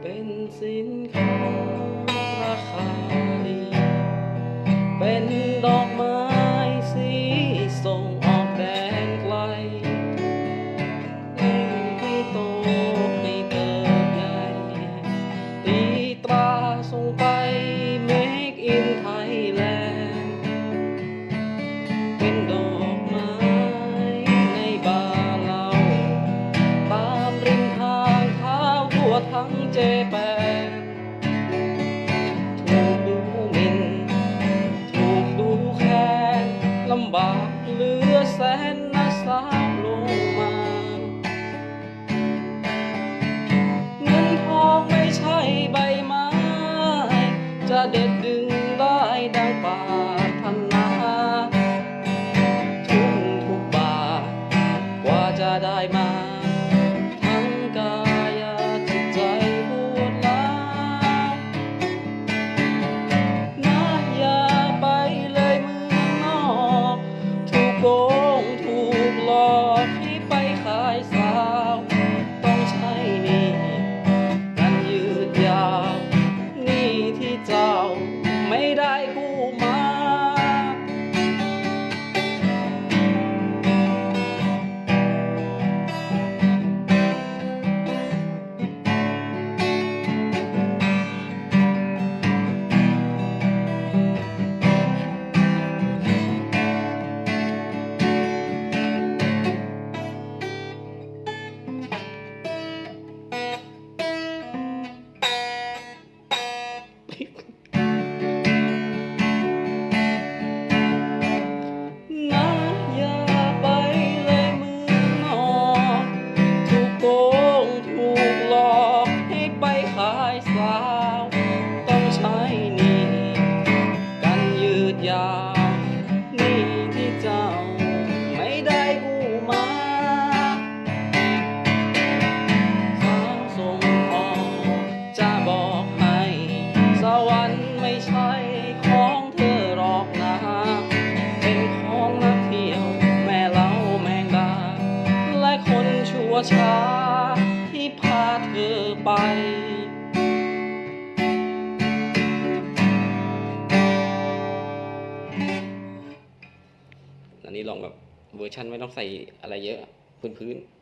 เป็นสินค้าราคาดี เป็นดอกไม้สีส่งออกแดนไกลให้โตให้เติบใหญ่ตีตราส่งไป เป็นดอกไม้ในบาร์เรา ตามริมทางเท้าทั่วทั้งเจแปนถูกดูหมิ่นถูกดูแค้นลำบากเหลือแสนนะสาวลงมา เงินทองไม่ใช่ใบไม้ จะเด็ดดึงได้ ที่พาเธอไป อันนี้ลองแบบเวอร์ชันไม่ต้องใส่อะไรเยอะ พื้นๆ